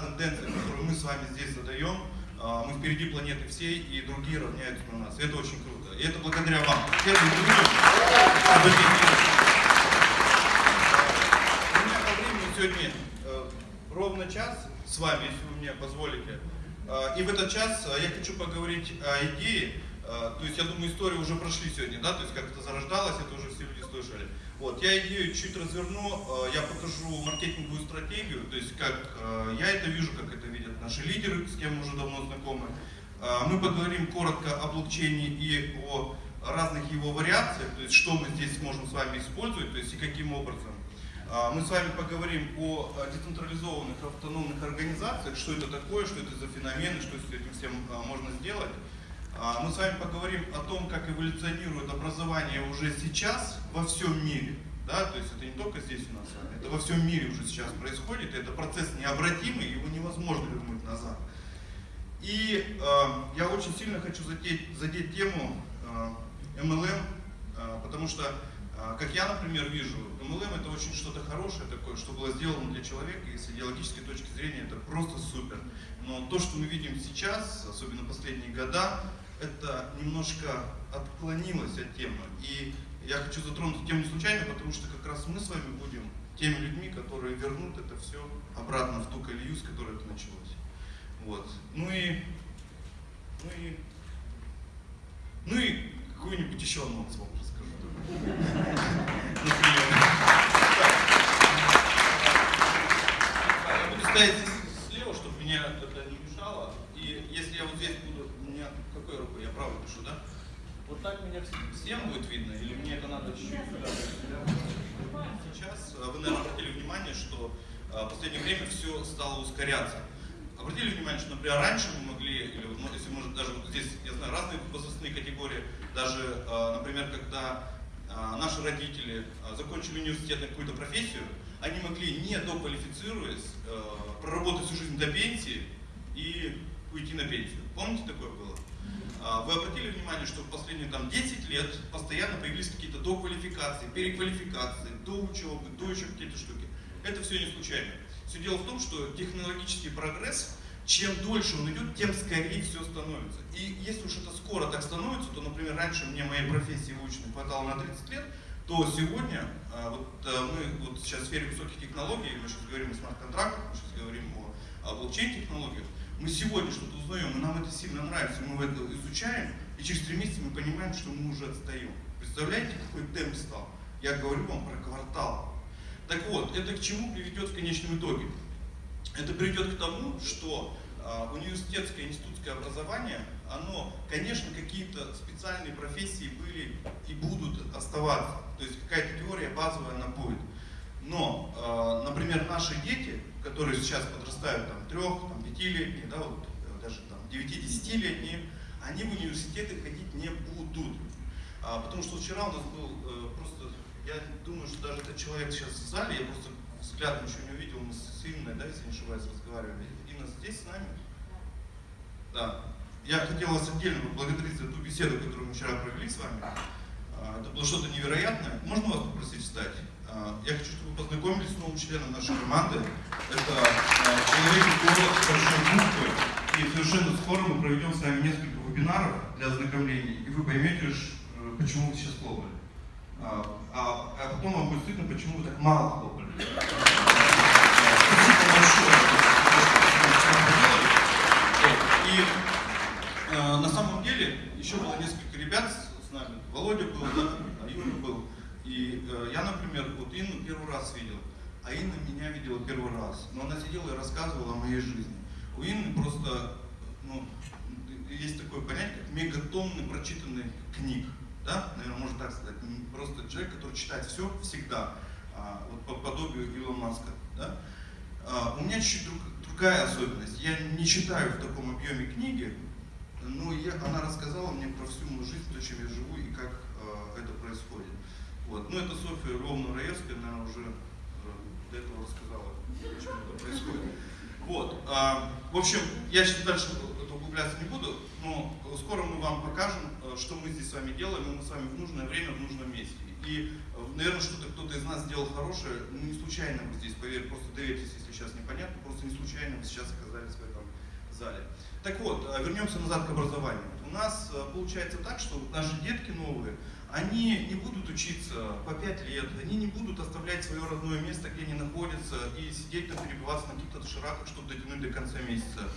тенденция, которую мы с вами здесь задаем, э, мы впереди планеты всей, и другие равняются на нас. Это очень круто. И это благодаря вам. У меня по времени сегодня э, ровно час с вами, если вы мне позволите. Э, и в этот час э, я хочу поговорить о идее, то есть я думаю историю уже прошли сегодня, да, то есть как это зарождалось, это уже все люди слышали. Вот, я идею чуть разверну, я покажу маркетинговую стратегию, то есть как я это вижу, как это видят наши лидеры, с кем мы уже давно знакомы. Мы поговорим коротко о блокчейне и о разных его вариациях, то есть что мы здесь можем с вами использовать, то есть и каким образом. А, мы с вами поговорим о децентрализованных автономных организациях, что это такое, что это за феномены, что с этим всем а, можно сделать. А, мы с вами поговорим о том, как эволюционирует образование уже сейчас во всем мире. Да? То есть это не только здесь у нас это во всем мире уже сейчас происходит, это процесс необратимый, его невозможно вернуть назад. И э, я очень сильно хочу задеть, задеть тему э, MLM, э, потому что а, как я, например, вижу, MLM это очень что-то хорошее такое, что было сделано для человека, и с идеологической точки зрения это просто супер. Но то, что мы видим сейчас, особенно последние года, это немножко отклонилось от темы. И я хочу затронуть тему не случайно, потому что как раз мы с вами будем теми людьми, которые вернут это все обратно в ту колею, с которой это началось. Вот. Ну и, ну и, ну и какой-нибудь еще анонс вам я буду стоять слева, чтобы меня это не мешало. И если я вот здесь буду, у меня какой рукой? Я правой пишу, да? Вот так меня всем будет видно, или мне это надо чуть-чуть? Сейчас вы, наверное, обратили внимание, что в последнее время все стало ускоряться. Обратили внимание, что, например, раньше мы могли, или вот, если может даже вот здесь, я знаю, разные возрастные категории, даже, например, когда наши родители закончили университет на какую-то профессию, они могли, не доквалифицируясь, проработать всю жизнь до пенсии и уйти на пенсию. Помните, такое было? Вы обратили внимание, что в последние там, 10 лет постоянно появились какие-то доквалификации, переквалификации, до учебы, до еще какие-то штуки. Это все не случайно. Все дело в том, что технологический прогресс чем дольше он идет, тем скорее все становится. И если уж это скоро так становится, то, например, раньше мне моей профессии выученной хватало на 30 лет, то сегодня, а, вот а, мы вот сейчас в сфере высоких технологий, мы сейчас говорим о смарт-контрактах, мы сейчас говорим о блокчейн-технологиях, мы сегодня что-то узнаем, и нам это сильно нравится, мы это изучаем, и через три месяца мы понимаем, что мы уже отстаем. Представляете, какой темп стал? Я говорю вам про квартал. Так вот, это к чему приведет в конечном итоге? Это приведет к тому, что а, университетское институтское образование, оно, конечно, какие-то специальные профессии были и будут оставаться. То есть какая-то теория базовая она будет. Но, а, например, наши дети, которые сейчас подрастают там трех, там, пятилетние, да, вот, даже там девяти-десятилетние, они в университеты ходить не будут. А, потому что вчера у нас был э, просто, я думаю, что даже этот человек сейчас в зале, я просто взглядом еще не увидел, мы с Инной, да, если не ошибаюсь, разговаривали. Инна здесь с нами? Да. Я хотел вас отдельно поблагодарить за ту беседу, которую мы вчера провели с вами. А, это было что-то невероятное. Можно вас попросить встать? А, я хочу, чтобы вы познакомились с новым членом нашей команды. Это а, человек с большой буквы. И совершенно скоро мы проведем с вами несколько вебинаров для ознакомлений, и вы поймете, э, почему вы сейчас хлопали. А, а, а потом вам будет стыдно, почему вы так мало хлопали. Спасибо большое. И э, на самом деле еще было несколько ребят с нами. Володя был, да, Юра был. И э, я, например, вот Инну первый раз видел, а Инна меня видела первый раз. Но она сидела и рассказывала о моей жизни. У Инны просто, ну, есть такое понятие, как мегатонны прочитанных книг да, наверное, можно так сказать, просто человек, который читает все всегда, а, вот по подобию Илона Маска, да. А, у меня чуть-чуть друг, другая особенность, я не читаю в таком объеме книги, но я, она рассказала мне про всю мою жизнь, то, чем я живу и как а, это происходит. Вот. Ну, это Софья Львовна Раевская, наверное, уже до этого рассказала, почему это происходит. Вот. А, в общем, я сейчас дальше углубляться не буду, но скоро мы вам покажем, э, что мы здесь с вами делаем, и мы с вами в нужное время, в нужном месте. И, наверное, что-то кто-то из нас сделал хорошее, ну не случайно вы здесь, поверь, просто доверьтесь, если сейчас непонятно, просто не случайно вы сейчас оказались в этом зале. Так вот, вернемся назад к образованию. У нас получается так, что наши детки новые, они не будут учиться по 5 лет, они не будут оставлять свое родное место, где они находятся, и сидеть там, перебиваться на каких-то шираках, чтобы дотянуть до конца месяца.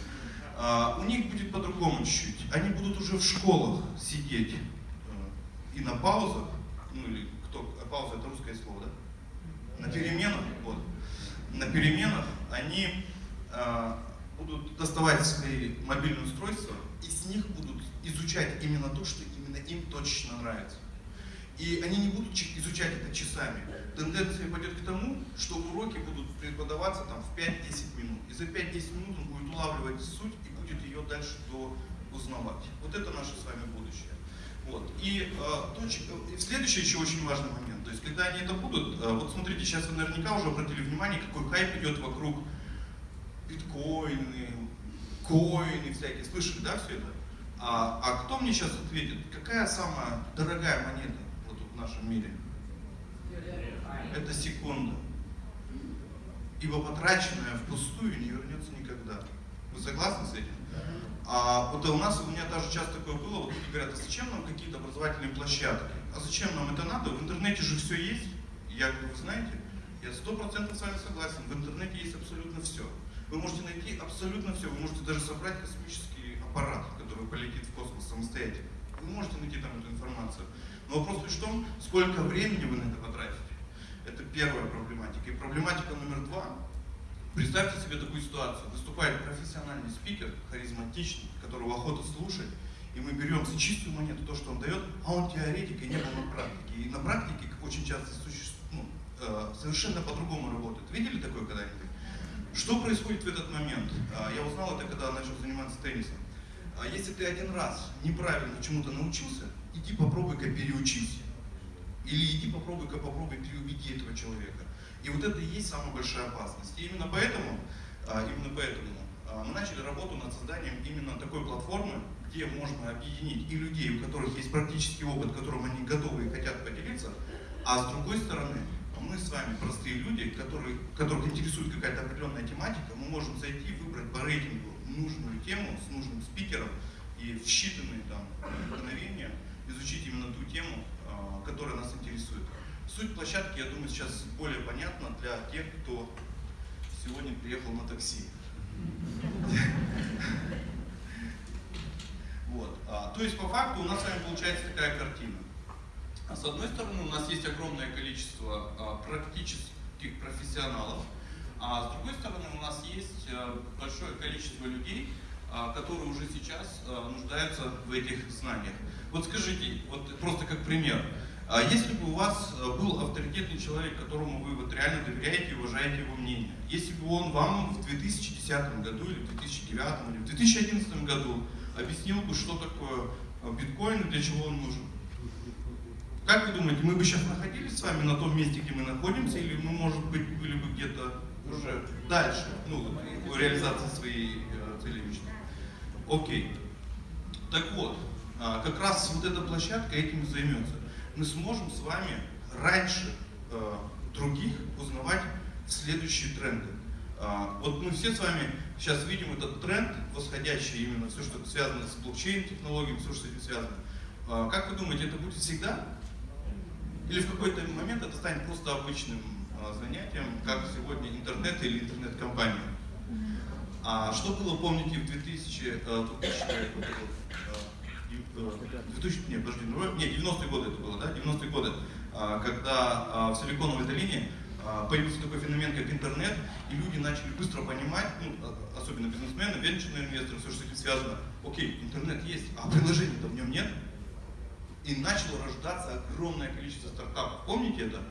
А, у них будет по-другому чуть-чуть. Они будут уже в школах сидеть э, и на паузах, ну или кто, пауза это русское слово, да? На переменах, вот. На переменах они а, будут доставать свои мобильные устройства и с них будут изучать именно то, что именно им точно нравится. И они не будут изучать это часами. Тенденция пойдет к тому, что уроки будут преподаваться там в 5-10 минут. И за 5-10 минут он будет улавливать суть и будет ее дальше до узнавать. Вот это наше с вами будущее. Вот. И, э, точка, следующий еще очень важный момент. То есть, когда они это будут, э, вот смотрите, сейчас вы наверняка уже обратили внимание, какой хайп идет вокруг биткоины, коины всякие. Слышали, да, все это? А, а кто мне сейчас ответит, какая самая дорогая монета? В нашем мире. Это секунда. Ибо потраченное впустую не вернется никогда. Вы согласны с этим? А вот у нас, у меня даже часто такое было, вот люди говорят, а зачем нам какие-то образовательные площадки? А зачем нам это надо? В интернете же все есть. Я говорю, вы знаете, я сто процентов с вами согласен, в интернете есть абсолютно все. Вы можете найти абсолютно все, вы можете даже собрать космический аппарат, который полетит в космос самостоятельно. Вы можете найти там эту информацию. Но вопрос в том, сколько времени вы на это потратите. Это первая проблематика. И проблематика номер два. Представьте себе такую ситуацию. Выступает профессиональный спикер, харизматичный, которого охота слушать, и мы берем за чистую монету то, что он дает, а он теоретик и не был на практике. И на практике, как очень часто существует, ну, э, совершенно по-другому работает. Видели такое когда-нибудь? Что происходит в этот момент? А, я узнал это, когда начал заниматься теннисом. А если ты один раз неправильно чему-то научился, иди попробуй-ка переучись. Или иди попробуй-ка попробуй переубеди этого человека. И вот это и есть самая большая опасность. И именно поэтому, а, именно поэтому а, мы начали работу над созданием именно такой платформы, где можно объединить и людей, у которых есть практический опыт, которым они готовы и хотят поделиться, а с другой стороны, мы с вами простые люди, которые, которых интересует какая-то определенная тематика, мы можем зайти, выбрать по рейтингу нужную тему с нужным спикером и в считанные там мгновения изучить именно ту тему, а, которая нас интересует. Суть площадки, я думаю, сейчас более понятна для тех, кто сегодня приехал на такси. Вот. А, то есть, по факту, у нас с вами получается такая картина. А с одной стороны, у нас есть огромное количество а, практических профессионалов, а с другой стороны, у нас есть большое количество людей, которые уже сейчас нуждаются в этих знаниях. Вот скажите, вот просто как пример, а если бы у вас э, был авторитетный человек, которому вы вот реально доверяете и уважаете его мнение, если бы он вам в 2010 году или в 2009 или в 2011 году объяснил бы, что такое э, биткоин и для чего он нужен, как вы думаете, мы бы сейчас находились с вами на том месте, где мы находимся, или мы, может быть, были бы где-то уже дальше, ну, реализации своей э, цели личной? Окей. Так вот, а, как раз вот эта площадка этим и займется. Мы сможем с вами раньше э, других узнавать следующие тренды. А, вот мы все с вами сейчас видим этот тренд, восходящий именно все, что связано с блокчейн-технологиями, все, что с этим связано. А, как вы думаете, это будет всегда? Или в какой-то момент это станет просто обычным занятием, как сегодня интернет или интернет-компания? А что было, помните, в 2000, 2000 2000, нет, подожди, ну, нет, 90-е годы это было, да, 90-е годы, а, когда а, в Силиконовой долине а, появился такой феномен, как интернет, и люди начали быстро понимать, ну, особенно бизнесмены, венчурные инвесторы, все, что с этим связано, окей, интернет есть, а приложений-то в нем нет, и начало рождаться огромное количество стартапов. Помните это?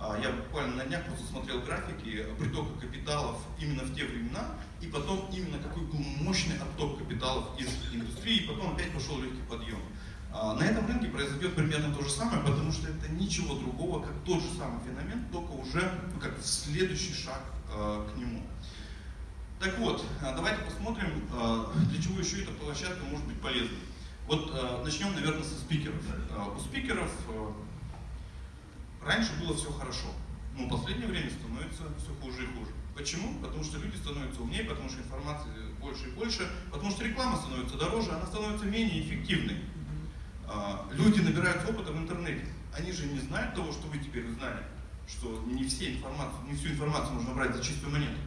Я буквально на днях просто смотрел графики притока капиталов именно в те времена, и потом именно какой был мощный отток капиталов из индустрии, и потом опять пошел легкий подъем. А, на этом рынке произойдет примерно то же самое, потому что это ничего другого, как тот же самый феномен, только уже ну, как следующий шаг э, к нему. Так вот, а, давайте посмотрим, для чего еще эта площадка может быть полезной. Вот начнем, наверное, со спикеров. У спикеров раньше было все хорошо, но в последнее время становится все хуже и хуже. Почему? Потому что люди становятся умнее, потому что информации больше и больше, потому что реклама становится дороже, она становится менее эффективной. Э, люди набирают опыта в интернете. Они же не знают того, что вы теперь узнали, что не, все информацию, не всю информацию можно брать за чистую монету.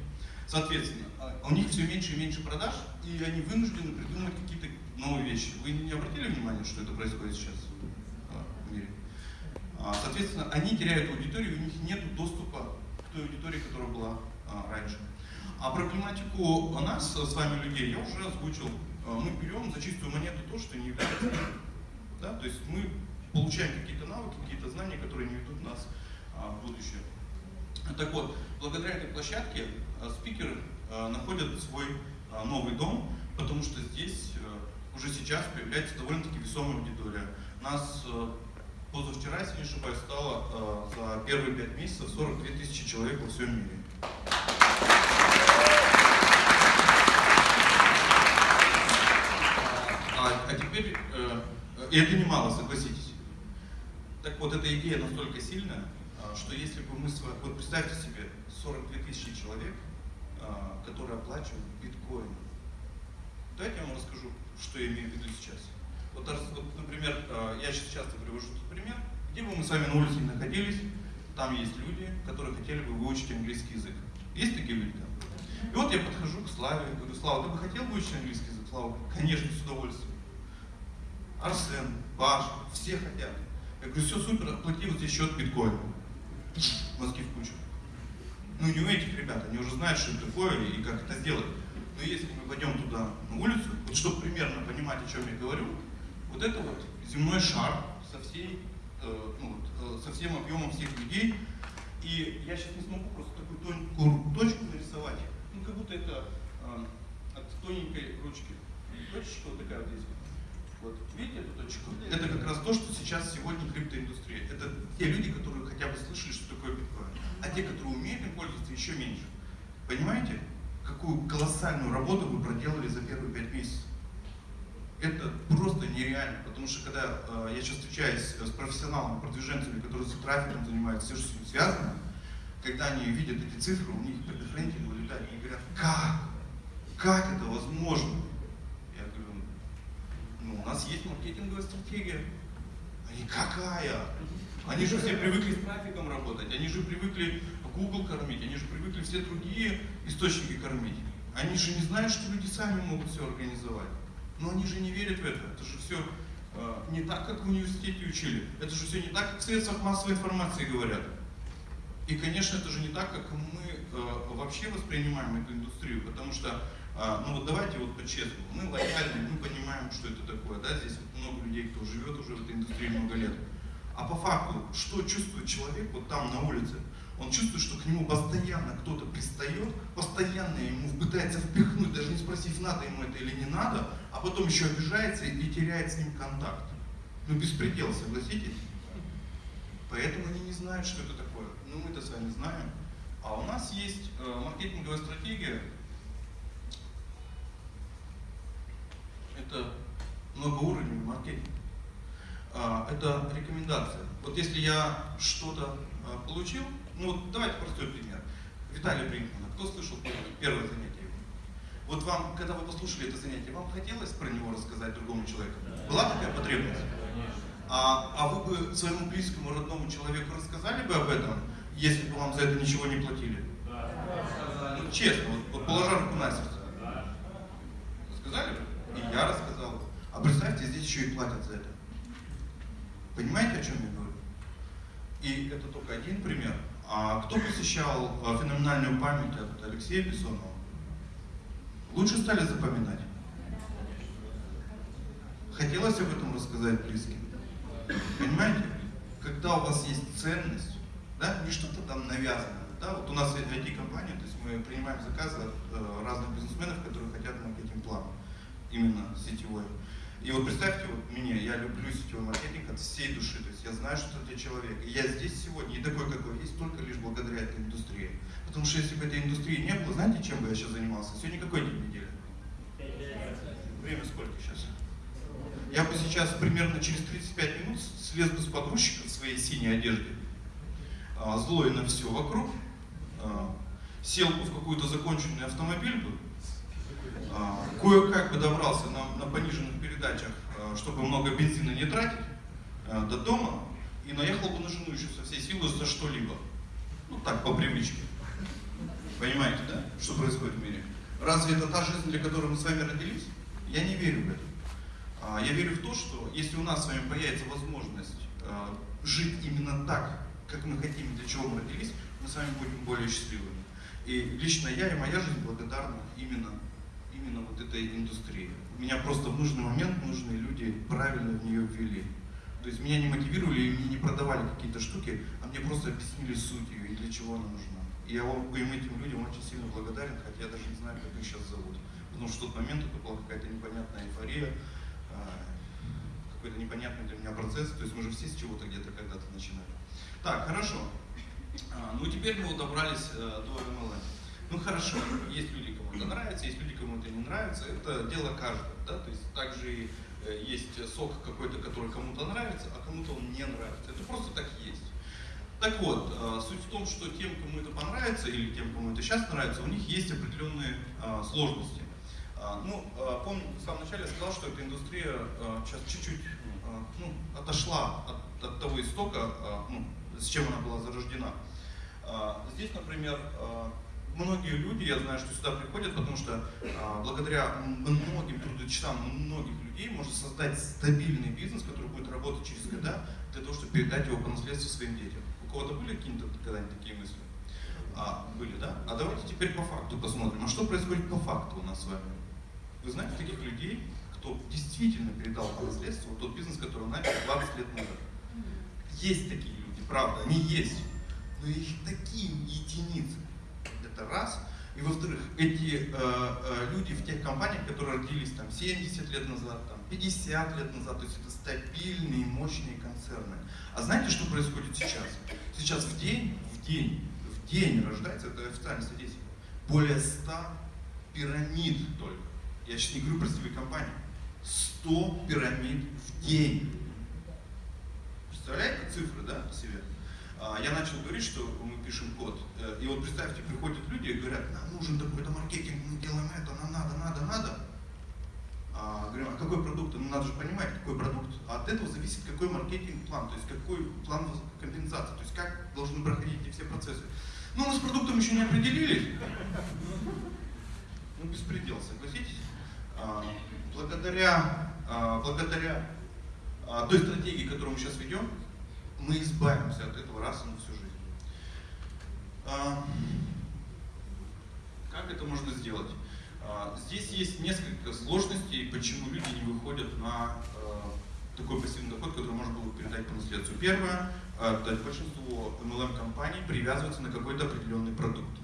Соответственно, а у них все меньше и меньше продаж, и они вынуждены придумать какие-то новые вещи. Вы не обратили внимание, что это происходит сейчас а? А, соответственно, они теряют аудиторию, у них нет доступа к той аудитории, которая была раньше. А проблематику нас с вами людей я уже озвучил. Мы берем за чистую монету то, что не является. Да? То есть мы получаем какие-то навыки, какие-то знания, которые не ведут нас в будущее. Так вот, благодаря этой площадке а, спикеры а, находят свой а, новый дом, потому что здесь уже сейчас появляется довольно-таки весомая аудитория. Нас позавчера, если не ошибаюсь, стало за первые пять месяцев 42 тысячи человек во всем мире. А, а теперь, э, и это немало, согласитесь. Так вот, эта идея настолько сильная, что если бы мы с вами, вот представьте себе, 42 тысячи человек, а, которые оплачивают биткоин. Давайте я вам расскажу, что я имею в виду сейчас. Вот, например, а, я сейчас часто привожу этот пример, где бы мы с вами на улице не находились, там есть люди, которые хотели бы выучить английский язык. Есть такие люди там? И вот я подхожу к Славе, говорю, Слава, ты бы хотел выучить английский язык? Слава, конечно, с удовольствием. Арсен, Паш, все хотят. Я говорю, все супер, оплати вот здесь счет биткоина мозги в кучу. Ну не у этих ребят, они уже знают, что это такое и как это сделать. Но если мы пойдем туда, на улицу, вот чтобы примерно понимать, о чем я говорю, вот это вот земной шар со, всей, э, ну, вот, э, со всем объемом всех людей. И я сейчас не смогу просто такую тонкую точку нарисовать. Ну как будто это э, от тоненькой ручки. Точечка вот такая вот здесь. Вот, видите эту точку? Это как раз то, что сейчас сегодня криптоиндустрия. Это те люди, которые хотя бы слышали, что такое биткоин. А те, которые умеют им пользоваться, еще меньше. Понимаете, какую колоссальную работу вы проделали за первые пять месяцев? Это просто нереально, потому что когда э, я сейчас встречаюсь с профессионалами, продвиженцами, которые с трафиком занимаются, все, что с ним связано, когда они видят эти цифры, у них предохранители вылетают, они говорят, как? Как это возможно? Ну, у нас есть маркетинговая стратегия. Они какая? Они же все привыкли с трафиком работать, они же привыкли Google кормить, они же привыкли все другие источники кормить. Они же не знают, что люди сами могут все организовать. Но они же не верят в это. Это же все э, не так, как в университете учили. Это же все не так, как в средствах массовой информации говорят. И, конечно, это же не так, как мы э, вообще воспринимаем эту индустрию, потому что а, ну вот давайте вот по-честному, мы лояльны, мы понимаем, что это такое, да, здесь вот много людей, кто живет уже в этой индустрии много лет. А по факту, что чувствует человек вот там на улице? Он чувствует, что к нему постоянно кто-то пристает, постоянно ему пытается впихнуть, даже не спросив, надо ему это или не надо, а потом еще обижается и теряет с ним контакт. Ну, беспредел, согласитесь? Поэтому они не знают, что это такое. Ну, мы-то с вами знаем. А у нас есть э, маркетинговая стратегия, это многоуровневый маркетинг. А, это рекомендация. Вот если я что-то а, получил, ну вот давайте простой пример. Виталий Бринкмана, кто слышал первое, первое занятие Вот вам, когда вы послушали это занятие, вам хотелось про него рассказать другому человеку? Была такая потребность? А, а вы бы своему близкому, родному человеку рассказали бы об этом, если бы вам за это ничего не платили? Ну, честно, вот, вот положа руку на сердце. Сказали бы? И я рассказал. А представьте, здесь еще и платят за это. Понимаете, о чем я говорю? И это только один пример. А кто посещал а, феноменальную память от Алексея Бессонова? Лучше стали запоминать? Хотелось об этом рассказать близким? Понимаете? Когда у вас есть ценность, да, не что-то там навязанное, да, вот у нас IT-компания, то есть мы принимаем заказы от э, разных бизнесменов, которые хотят маркетинг-план именно сетевой. И вот представьте, вот меня, я люблю сетевой маркетинг от всей души, то есть я знаю, что это человек. И я здесь сегодня, и такой, какой есть, только лишь благодаря этой индустрии. Потому что если бы этой индустрии не было, знаете, чем бы я сейчас занимался? Сегодня какой день недели? Время сколько сейчас? я бы сейчас примерно через 35 минут слез бы с погрузчика своей синей одежде, а, злой на все вокруг, а, сел бы в какой-то законченный автомобиль кое-как бы добрался на, на пониженных передачах, чтобы много бензина не тратить, до дома, и наехал бы на жену еще со всей силы за что-либо. Ну так, по привычке. Понимаете, да, что происходит в мире? Разве это та жизнь, для которой мы с вами родились? Я не верю в это. А, я верю в то, что если у нас с вами появится возможность а, жить именно так, как мы хотим, для чего мы родились, мы с вами будем более счастливыми. И лично я и моя жизнь благодарна именно, именно вот этой индустрии. Меня просто в нужный момент нужные люди правильно в нее ввели. То есть меня не мотивировали и мне не продавали какие-то штуки, а мне просто объяснили суть ее и для чего она нужна. И я вам, им этим людям очень сильно благодарен, хотя я даже не знаю, как их сейчас зовут. Потому что в тот момент это была какая-то непонятная эйфория, а, какой-то непонятный для меня процесс. То есть мы же все с чего-то где-то когда-то начинали. Так, хорошо. А, ну теперь мы вот добрались э, до MLM. Ну хорошо, есть люди, кому это нравится, есть люди, кому это не нравится. Это дело каждого. Да? То есть также э, есть сок какой-то, который кому-то нравится, а кому-то он не нравится. Это просто так есть. Так вот, э, суть в том, что тем, кому это понравится, или тем, кому это сейчас нравится, у них есть определенные э, сложности. Э, ну, помню, в самом начале я сказал, что эта индустрия сейчас чуть-чуть ну, отошла от, от того истока, ну, с чем она была зарождена. Здесь, например, многие люди, я знаю, что сюда приходят, потому что благодаря многим трудочасам многих людей можно создать стабильный бизнес, который будет работать через года, для того, чтобы передать его по наследству своим детям кого-то были какие-то когда-нибудь такие мысли? А, были, да? А давайте теперь по факту посмотрим. А что происходит по факту у нас с вами? Вы знаете таких людей, кто действительно передал по наследству тот бизнес, который он начал 20 лет назад? Есть такие люди, правда, они есть. Но их такие единицы. Это раз. И во-вторых, эти э, э, люди в тех компаниях, которые родились там 70 лет назад, там, 50 лет назад, то есть это стабильные, мощные концерны. А знаете, что происходит сейчас? Сейчас в день, в день, в день рождается, это официальная статистика, более 100 пирамид только. Я сейчас не говорю про сетевые компании. 100 пирамид в день. Представляете цифры, да, себе? А, я начал говорить, что мы пишем код. Э, и вот представьте, приходят люди и говорят, нам нужен такой-то маркетинг, мы делаем это, нам надо, надо, надо. А, говорим, а какой продукт? Ну надо же понимать, какой продукт. А от этого зависит, какой маркетинг-план, то есть какой план компенсации, то есть как должны проходить эти все процессы. Ну, мы с продуктом еще не определились. Ну, беспредел, согласитесь? А, благодаря, а, благодаря а, той стратегии, которую мы сейчас ведем, мы избавимся от этого раз и на всю жизнь. А, как это можно сделать? А, здесь есть несколько сложностей, почему люди не выходят на а, такой пассивный доход, который можно было передать по наследству. Первое, это большинство MLM-компаний привязываются на какой-то определенный продукт.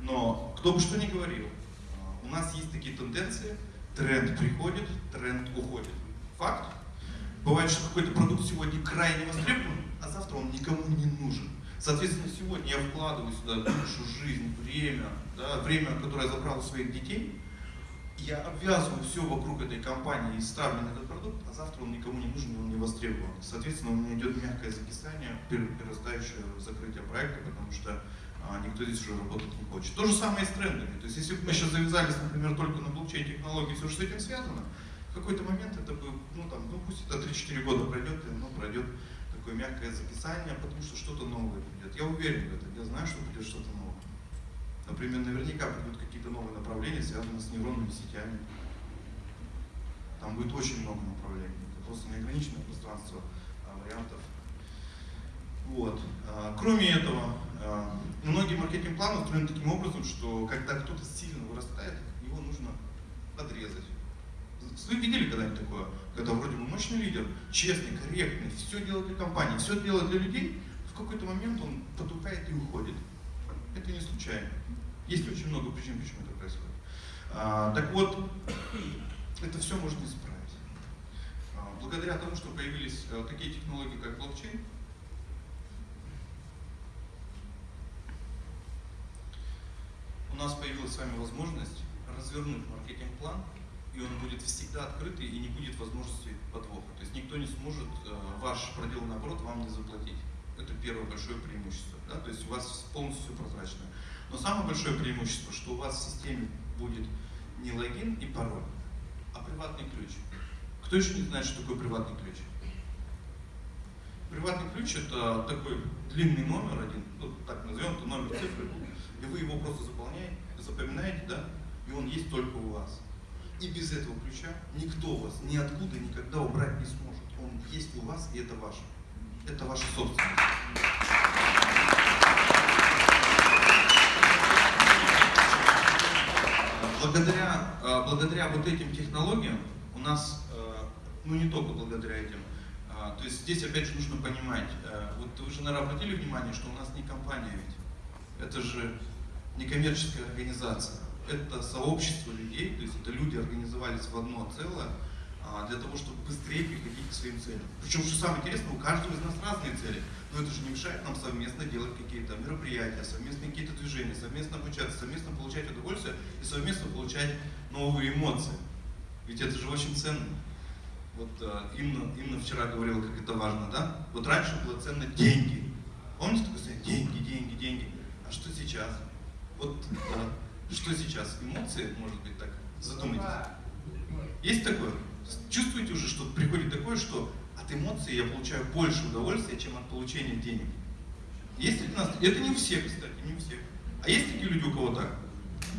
Но кто бы что ни говорил, у нас есть такие тенденции, тренд приходит, тренд уходит. Факт. Бывает, что какой-то продукт сегодня крайне востребован, а завтра он никому не нужен. Соответственно, сегодня я вкладываю сюда душу, жизнь, время, да, время, которое я забрал у своих детей, я обвязываю все вокруг этой компании и ставлю на этот продукт, а завтра он никому не нужен, он не востребован. Соответственно, у меня идет мягкое закисание, перерастающее закрытие проекта, потому что а, никто здесь уже работать не хочет. То же самое и с трендами. То есть, если бы мы сейчас завязались, например, только на блокчейн-технологии, все, что с этим связано, в какой-то момент это бы, ну там, ну пусть это 3-4 года пройдет, и оно пройдет такое мягкое записание, потому что что-то новое придет. Я уверен в этом, я знаю, что придет что-то новое. Например, наверняка придут какие-то новые направления, связанные с нейронными сетями. Там будет очень много направлений. Это просто неограниченное пространство а, вариантов. Вот. А, кроме этого, а, многие маркетинг-планы устроены таким образом, что когда кто-то сильно вырастает, его нужно подрезать. Вы видели когда-нибудь такое? Когда вроде бы мощный лидер, честный, корректный, все делает для компании, все делает для людей, в какой-то момент он потухает и уходит. Это не случайно. Есть очень много причин, почему это происходит. А, так вот, это все можно исправить. А, благодаря тому, что появились а, такие технологии, как блокчейн, у нас появилась с вами возможность развернуть маркетинг-план и он будет всегда открытый и не будет возможности подвоха. То есть никто не сможет э, ваш проделанный оборот вам не заплатить. Это первое большое преимущество. Да? То есть у вас полностью все прозрачно. Но самое большое преимущество, что у вас в системе будет не логин и пароль, а приватный ключ. Кто еще не знает, что такое приватный ключ? Приватный ключ это такой длинный номер один, ну, так назовем, это номер цифры, и вы его просто заполняете, запоминаете, да, и он есть только у вас. И без этого ключа никто вас ниоткуда никогда убрать не сможет. Он есть у вас, и это ваше. Это ваша собственность. Благодаря, а, благодаря вот этим технологиям у нас, а, ну не только благодаря этим, а, то есть здесь опять же нужно понимать, вот вы же, наверное, обратили внимание, что у нас не компания ведь, это же некоммерческая организация это сообщество людей, то есть это люди организовались в одно целое а, для того, чтобы быстрее приходить к своим целям. Причем, что самое интересное, у каждого из нас разные цели, но это же не мешает нам совместно делать какие-то мероприятия, совместно какие-то движения, совместно обучаться, совместно получать удовольствие и совместно получать новые эмоции. Ведь это же очень ценно. Вот а, Инна, Инна вчера говорила, как это важно, да? Вот раньше было ценно деньги. Помните такое? Деньги, деньги, деньги. А что сейчас? Вот да, что сейчас? Эмоции, может быть, так? Задумайтесь. Есть такое? Чувствуете уже, что приходит такое, что от эмоций я получаю больше удовольствия, чем от получения денег? Есть ли у нас? Это не у всех, кстати, не у всех. А есть такие люди, у кого так?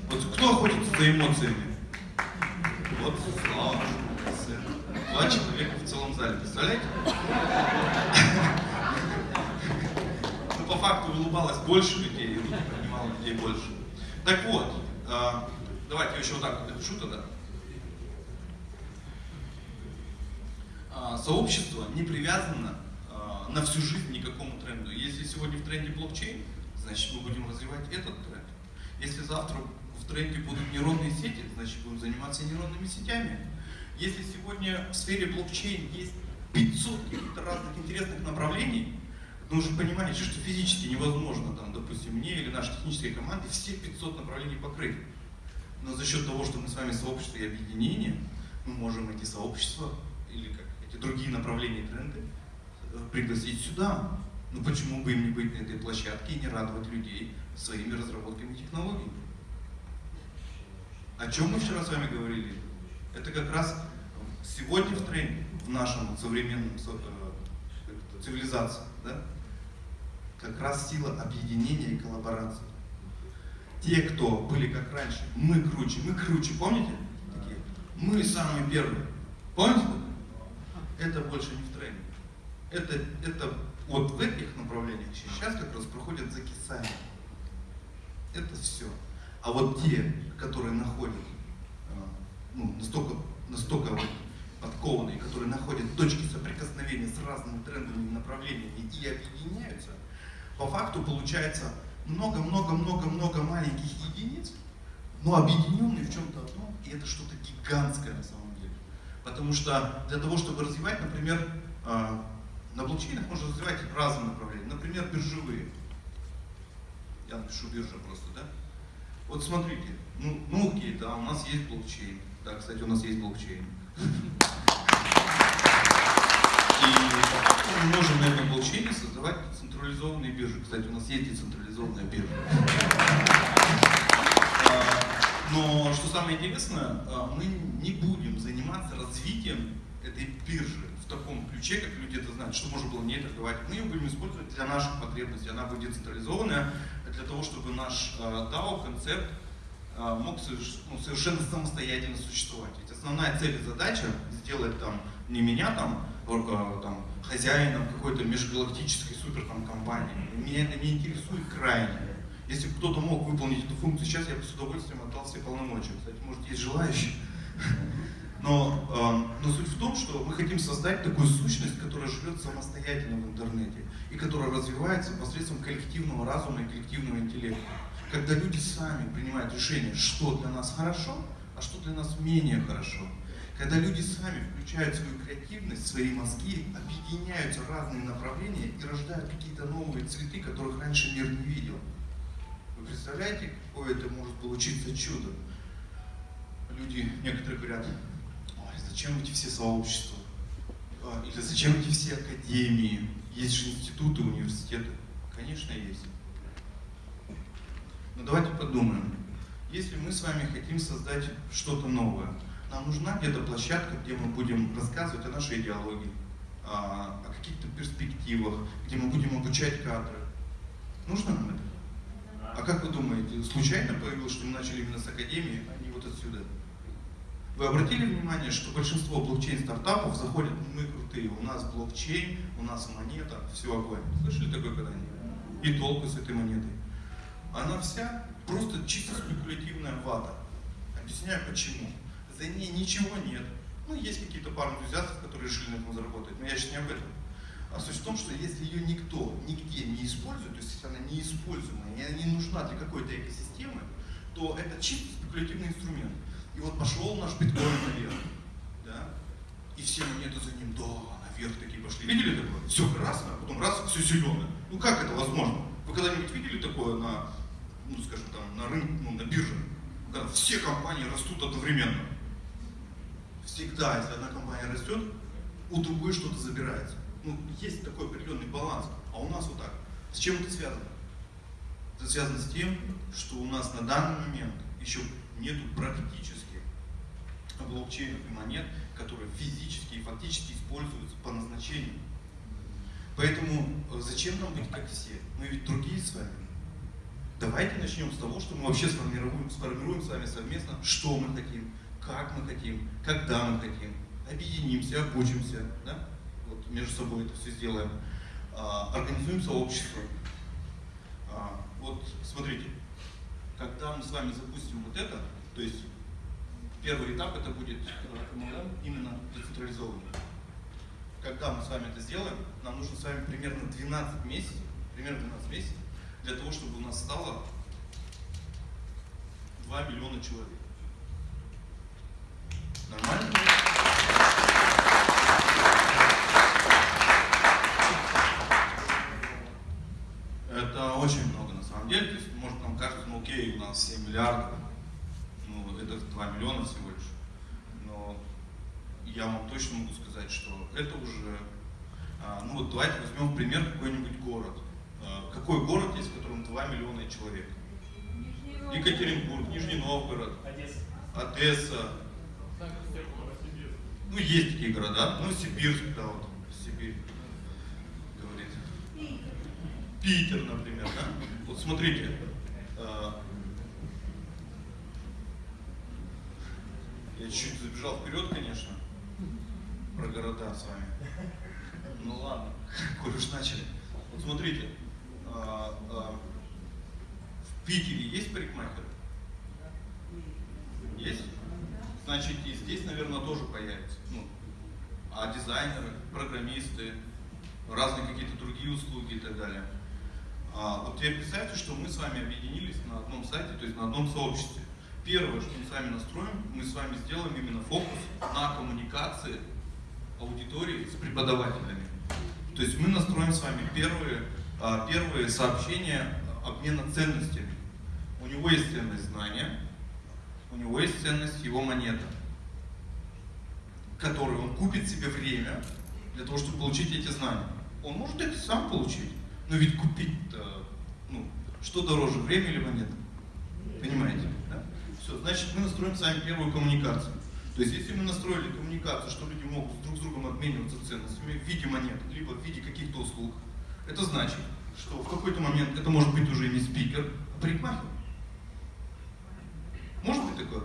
Вот кто охотится за эмоциями? Вот, слава Два человека в целом зале, представляете? Ну, по факту улыбалось больше людей, и руки поднимало людей больше. Так вот, э, давайте еще вот так вот напишу тогда. Э, сообщество не привязано э, на всю жизнь ни к какому тренду. Если сегодня в тренде блокчейн, значит мы будем развивать этот тренд. Если завтра в тренде будут нейронные сети, значит будем заниматься нейронными сетями. Если сегодня в сфере блокчейн есть 500 каких-то разных интересных направлений, но уже понимаете, что физически невозможно, там, допустим, мне или нашей технической команде все 500 направлений покрыть. Но за счет того, что мы с вами сообщество и объединение, мы можем эти сообщества или как эти другие направления и тренды э, пригласить сюда. Ну почему бы им не быть на этой площадке и не радовать людей своими разработками технологий? О чем мы вчера с вами говорили? Это как раз сегодня в тренде, в нашем современном э, цивилизации. Да? Как раз сила объединения и коллаборации. Те, кто были как раньше, мы круче, мы круче, помните? Такие, мы самые первые. Помните? Это больше не в тренде. Это, это вот в этих направлениях сейчас как раз проходит закисание. Это все. А вот те, которые находят а, ну, настолько, настолько подкованные, которые находят точки соприкосновения с разными трендовыми направлениями и объединяются, по факту получается много-много-много-много маленьких единиц, но объединенные в чем-то одном, и это что-то гигантское на самом деле. Потому что для того, чтобы развивать, например, а, на блокчейнах можно развивать разные направления. Например, биржевые. Я напишу биржа просто, да? Вот смотрите, ну, ну окей, да, у нас есть блокчейн. Да, кстати, у нас есть блокчейн. Мы можем на этом блокчейне создавать децентрализованные биржи. Кстати, у нас есть децентрализованная биржа. А, но что самое интересное, а, мы не будем заниматься развитием этой биржи в таком ключе, как люди это знают, что можно было не торговать. Мы ее будем использовать для наших потребностей. Она будет децентрализованная для того, чтобы наш а, DAO, концепт, мог ну, совершенно самостоятельно существовать. Ведь основная цель и задача сделать там не меня там там, хозяином какой-то межгалактической супер там, компании. Меня это не интересует крайне. Если кто-то мог выполнить эту функцию сейчас, я бы с удовольствием отдал все полномочия. Кстати, может, есть желающие. Но, э, но суть в том, что мы хотим создать такую сущность, которая живет самостоятельно в интернете и которая развивается посредством коллективного разума и коллективного интеллекта. Когда люди сами принимают решение, что для нас хорошо, а что для нас менее хорошо. Когда люди сами включают свою креативность, свои мозги, объединяются разные направления и рождают какие-то новые цветы, которых раньше мир не видел. Вы представляете, какое это может получиться чудо? люди, некоторые говорят, ой, зачем эти все сообщества? А, или зачем эти все академии? Есть же институты, университеты. Конечно, есть. Но давайте подумаем. Если мы с вами хотим создать что-то новое, нам нужна где-то площадка, где мы будем рассказывать о нашей идеологии, о, о каких-то перспективах, где мы будем обучать кадры. Нужно нам это? А как вы думаете, случайно появилось, что мы начали именно с Академии, а не вот отсюда? Вы обратили внимание, что большинство блокчейн-стартапов заходят, мы крутые, у нас блокчейн, у нас монета, все огонь. Слышали такое когда-нибудь? И толку с этой монетой. Она вся просто чисто спекулятивная вата. Объясняю почему. За ней ничего нет. Ну, есть какие-то пару энтузиастов, которые решили на этом заработать, но я сейчас не об этом. А суть в том, что если ее никто нигде не использует, то есть если она неиспользуемая, и она не нужна для какой-то экосистемы, то это чисто спекулятивный инструмент. И вот пошел наш биткоин наверх, да, и все монеты за ним, да, наверх такие пошли. Видели такое? Все красное, а потом раз, все зеленое. Ну как это возможно? Вы когда-нибудь видели такое на, ну скажем там, на рынке, ну на бирже? Когда все компании растут одновременно. Всегда, если одна компания растет, у другой что-то забирается ну, есть такой определенный баланс, а у нас вот так. С чем это связано? Это связано с тем, что у нас на данный момент еще нету практически блокчейнов и монет, которые физически и фактически используются по назначению. Поэтому э, зачем нам быть как все? Мы ведь другие с вами. Давайте начнем с того, что мы вообще сформируем, сформируем с вами совместно, что мы хотим, как мы хотим, когда мы хотим. Объединимся, обучимся. Да? вот между собой это все сделаем, а, организуем сообщество. А, вот смотрите, когда мы с вами запустим вот это, то есть первый этап это будет MLM именно децентрализованный. Когда мы с вами это сделаем, нам нужно с вами примерно 12 месяцев, примерно 12 месяцев, для того, чтобы у нас стало 2 миллиона человек. Нормально? Это очень много на самом деле. То есть, может, нам кажется, ну окей, у нас 7 миллиардов, ну это 2 миллиона всего лишь. Но я вам точно могу сказать, что это уже... А, ну вот давайте возьмем пример какой-нибудь город. А, какой город есть, в котором 2 миллиона человек? Екатеринбург, Нижний Новгород, Одесса. Ну, есть такие города. Ну, Сибирск, да, вот, Сибирь. Питер, например, да? Вот смотрите, э, я чуть забежал вперед, конечно, про города с вами. Ну ладно, коль уж начали. Вот смотрите, э, э, в Питере есть парикмахер? Есть? Значит, и здесь, наверное, тоже появится. Ну, а дизайнеры, программисты, разные какие-то другие услуги и так далее. А, вот теперь представьте, что мы с вами объединились на одном сайте, то есть на одном сообществе. Первое, что мы с вами настроим, мы с вами сделаем именно фокус на коммуникации аудитории с преподавателями. То есть мы настроим с вами первые, а, первые сообщения обмена ценностями. У него есть ценность знания, у него есть ценность его монета, которую он купит себе время для того, чтобы получить эти знания. Он может это сам получить, но ведь купить-то, ну, что дороже, время или монета? Понимаете? Да? Все, значит, мы настроим с вами первую коммуникацию. То есть, если мы настроили коммуникацию, что люди могут друг с другом обмениваться ценностями в виде монет, либо в виде каких-то услуг, это значит, что в какой-то момент это может быть уже не спикер, а парикмахер. Может быть такое?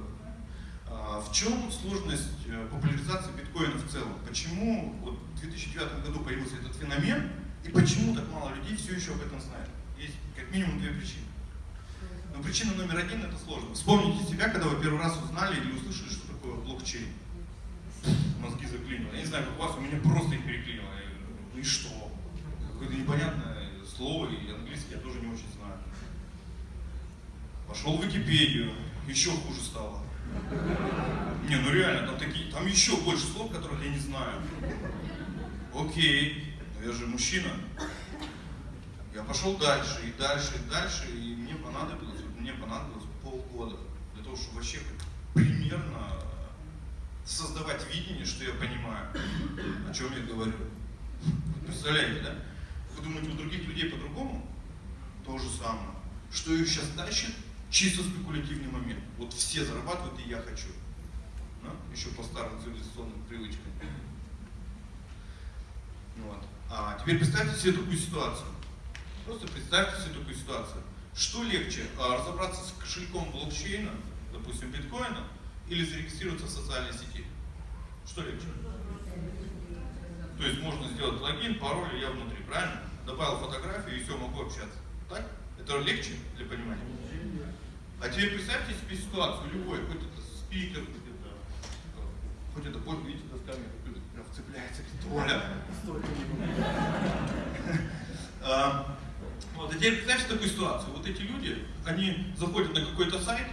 А в чем сложность э, популяризации биткоина в целом? Почему вот в 2009 году появился этот феномен, и почему так мало людей все еще об этом знают? Есть как минимум две причины. Но причина номер один это сложно. Вспомните себя, когда вы первый раз узнали или услышали, что такое блокчейн. Мозги заклинило. Я не знаю, как у вас, у меня просто их переклинило. Ну и что? Какое-то непонятное слово, и английский я тоже не очень знаю. Пошел в Википедию, еще хуже стало. Не, ну реально, там такие, там еще больше слов, которых я не знаю. Окей я же мужчина. Я пошел дальше, и дальше, и дальше, и мне понадобилось, мне понадобилось полгода для того, чтобы вообще примерно создавать видение, что я понимаю, о чем я говорю. Представляете, да? Вы думаете, у других людей по-другому? То же самое. Что их сейчас тащит? Чисто спекулятивный момент. Вот все зарабатывают, и я хочу. Да? Еще по старым цивилизационным привычкам. Вот. А теперь представьте себе такую ситуацию. Просто представьте себе такую ситуацию. Что легче, а, разобраться с кошельком блокчейна, допустим, биткоина, или зарегистрироваться в социальной сети? Что легче? То есть можно сделать логин, пароль, я внутри, правильно? Добавил фотографию и все, могу общаться. Так? Это легче для понимания? А теперь представьте себе ситуацию, любой, хоть это спикер, хоть это, хоть это, вот видите, досками, прям вцепляется, Толя. А, вот, а теперь представьте такую ситуацию. Вот эти люди, они заходят на какой-то сайт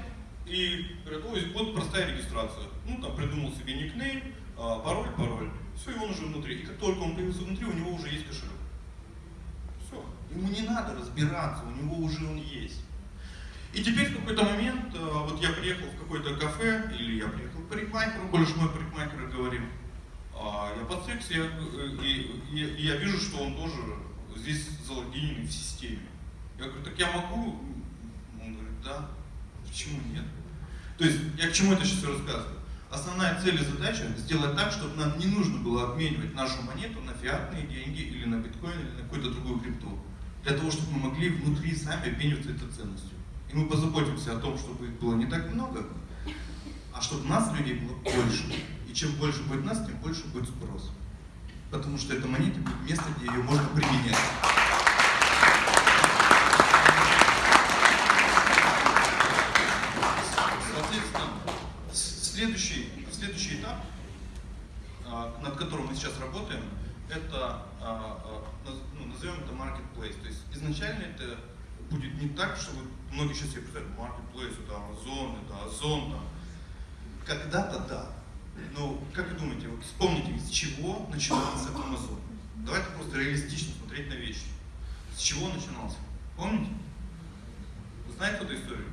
и говорят, ой, вот простая регистрация. Ну, там придумал себе никнейм, а, пароль, пароль. Все, и он уже внутри. И как только он появился внутри, у него уже есть кошелек. Все. Ему не надо разбираться, у него уже он есть. И теперь в какой-то момент, а, вот я приехал в какое-то кафе, или я приехал к парикмахеру, больше мой парикмахер говорил, а я подстригся, я, и, и, и я вижу, что он тоже здесь залогинен в системе. Я говорю, так я могу? Он говорит, да. Почему нет? То есть, я к чему это сейчас рассказываю? Основная цель и задача сделать так, чтобы нам не нужно было обменивать нашу монету на фиатные деньги или на биткоин или на какую-то другую крипту. Для того, чтобы мы могли внутри сами обмениваться этой ценностью. И мы позаботимся о том, чтобы их было не так много, а чтобы нас, людей, было больше. И чем больше будет нас, тем больше будет спрос. Потому что эта монета будет место, где ее можно применять. следующий, следующий этап, а, над которым мы сейчас работаем, это, а, а, ну, назовем это marketplace. То есть изначально это будет не так, что вы, многие сейчас себе представляют, marketplace, это Amazon, это Озон, там. Когда-то да. Но как вы думаете, вот вспомните, с чего начинался Amazon? Давайте просто реалистично смотреть на вещи. С чего начинался? Помните? Вы знаете эту историю?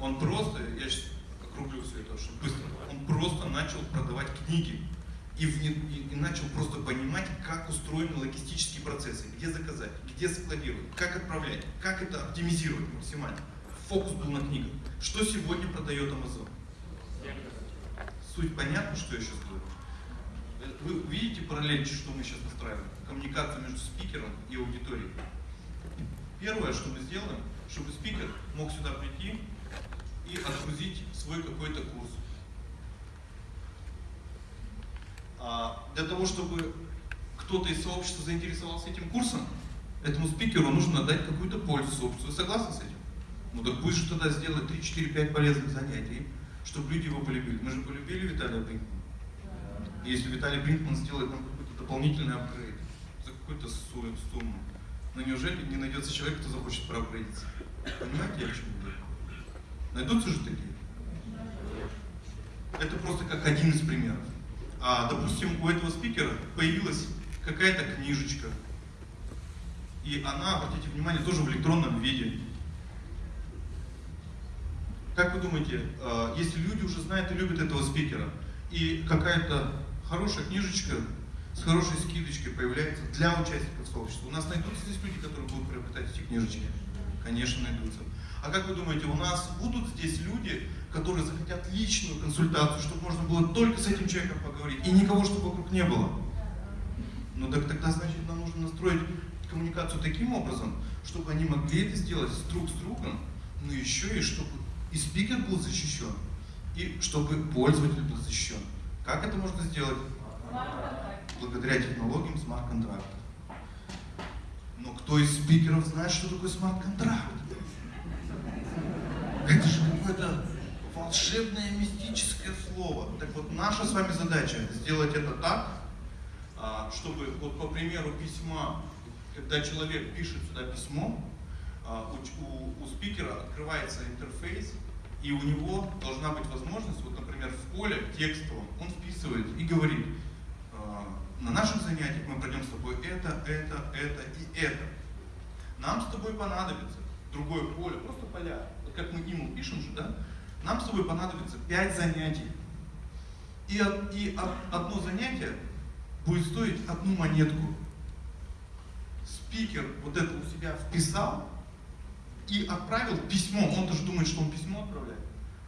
Он просто, я сейчас округлю все это очень быстро, он просто начал продавать книги и, в, и, и начал просто понимать, как устроены логистические процессы, где заказать, где складировать, как отправлять, как это оптимизировать максимально. Фокус был на книгах. Что сегодня продает Amazon? Суть понятна, что я сейчас говорю? Вы видите параллель, что мы сейчас настраиваем? Коммуникацию между спикером и аудиторией. Первое, что мы сделаем, чтобы спикер мог сюда прийти и отгрузить свой какой-то курс. А для того, чтобы кто-то из сообщества заинтересовался этим курсом, этому спикеру нужно дать какую-то пользу сообществу. Вы согласны с этим? Ну так же тогда сделать 3, 4, 5 полезных занятий, чтобы люди его полюбили. Мы же полюбили Виталия Бринкмана. Если Виталий Бринкман сделает нам какой-то дополнительный апгрейд за какую-то сумму, но неужели не найдется человек, кто захочет проапгрейдиться? Понимаете, я к чему говорю? Найдутся же такие? Это просто как один из примеров. А, допустим, у этого спикера появилась какая-то книжечка, и она, обратите внимание, тоже в электронном виде. Как вы думаете, а, если люди уже знают и любят этого спикера, и какая-то хорошая книжечка с хорошей скидочкой появляется для участников сообщества, у нас найдутся здесь люди, которые будут приобретать эти книжечки? Конечно, найдутся. А как вы думаете, у нас будут здесь люди, которые захотят личную консультацию, чтобы можно было только с этим человеком поговорить, и никого, чтобы вокруг не было? Ну так тогда, значит, нам нужно настроить коммуникацию таким образом, чтобы они могли это сделать друг с другом, но еще и чтобы и спикер был защищен, и чтобы пользователь был защищен. Как это можно сделать? Благодаря технологиям смарт-контракта. Но кто из спикеров знает, что такое смарт-контракт? Это же какое-то волшебное мистическое слово. Так вот, наша с вами задача сделать это так, чтобы, вот по примеру письма, когда человек пишет сюда письмо, а, у, у, спикера открывается интерфейс, и у него должна быть возможность, вот, например, в поле текстовом он вписывает и говорит, а, на нашем занятии мы пройдем с тобой это, это, это и это. Нам с тобой понадобится другое поле, просто поля. Вот как мы ему пишем же, да? Нам с тобой понадобится 5 занятий. И, и одно занятие будет стоить одну монетку. Спикер вот это у себя вписал и отправил письмо. Он даже думает, что он письмо отправляет.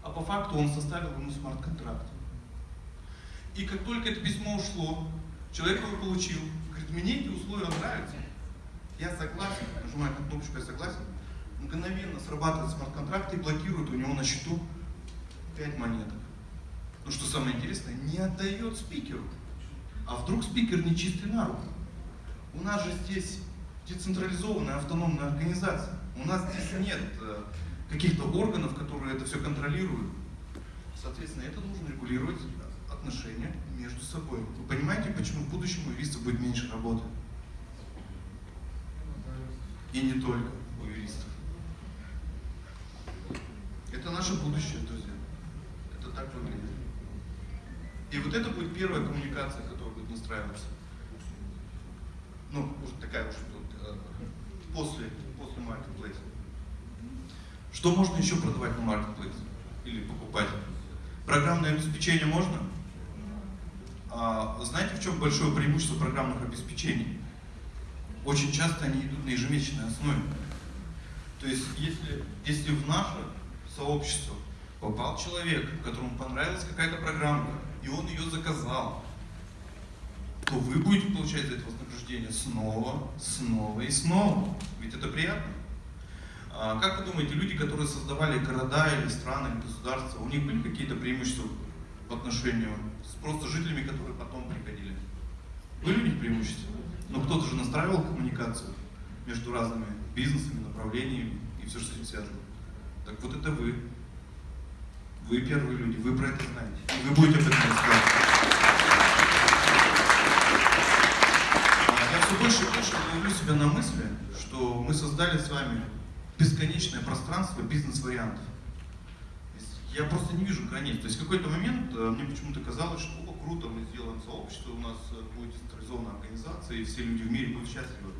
А по факту он составил ему смарт-контракт. И как только это письмо ушло, человек его получил, говорит, мне эти условия нравятся. Я согласен, нажимает на кнопочку «Я согласен», мгновенно срабатывает смарт-контракт и блокирует у него на счету 5 монеток. Но что самое интересное, не отдает спикеру. А вдруг спикер не чистый на руку? У нас же здесь децентрализованная автономная организация. У нас здесь нет э, каких-то органов, которые это все контролируют. Соответственно, это должен регулировать отношения между собой. Вы понимаете, почему в будущем у юриста будет меньше работы? И не только у юристов. Это наше будущее, друзья. Это так выглядит. И вот это будет первая коммуникация, будет настраиваться. Ну, уже такая уж тут, э, после, после marketplace. Что можно еще продавать на marketplace? Или покупать? Программное обеспечение можно? А, знаете, в чем большое преимущество программных обеспечений? Очень часто они идут на ежемесячной основе. То есть, если, если в наше сообщество попал человек, которому понравилась какая-то программа, и он ее заказал, то вы будете получать за это вознаграждение снова, снова и снова. Ведь это приятно. А как вы думаете, люди, которые создавали города или страны, или государства, у них были какие-то преимущества по отношению с просто жителями, которые потом приходили? Были у них преимущества? Но кто-то же настраивал коммуникацию между разными бизнесами, направлениями и все, что с этим связано. Так вот это вы. Вы первые люди, вы про это знаете. И вы будете об этом рассказывать. А Я все больше и больше ловлю себя на мысли, что мы создали с вами бесконечное пространство бизнес-вариантов. Я просто не вижу границ. То есть в какой-то момент э, мне почему-то казалось, что о, круто, мы сделаем сообщество, у нас э, будет централизованная организация, и все люди в мире будут счастливы.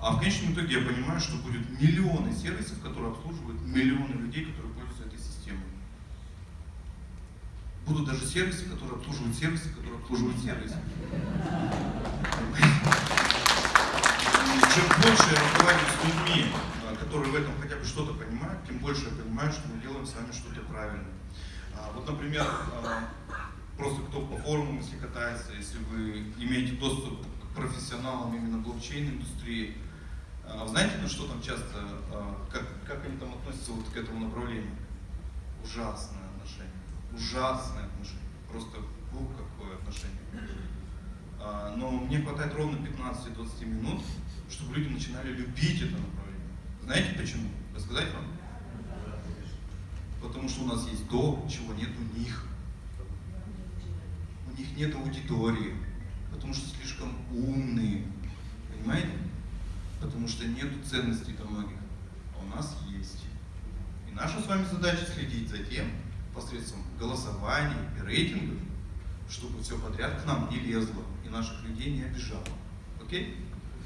А в конечном итоге я понимаю, что будет миллионы сервисов, которые обслуживают миллионы людей, которые пользуются этой системой. Будут даже сервисы, которые обслуживают сервисы, которые обслуживают сервисы. Чем больше я разговариваю с людьми, а, которые в этом хотя бы что-то понимают, тем больше я понимаю, что мы делаем с вами что-то правильно. А, Вот, например, а, просто кто по форумам, если катается, если вы имеете доступ к профессионалам именно блокчейн-индустрии, знаете, на что там часто, как, как они там относятся вот к этому направлению? Ужасное отношение. Ужасное отношение. Просто, ух, какое отношение. Но мне хватает ровно 15-20 минут, чтобы люди начинали любить это направление. Знаете почему? Рассказать вам? Потому что у нас есть то, чего нет у них. У них нет аудитории, потому что слишком умные. Понимаете? Потому что нет ценностей для многих. А у нас есть. И наша с вами задача следить за тем, посредством голосований и рейтингов, чтобы все подряд к нам не лезло и наших людей не обижало. Окей?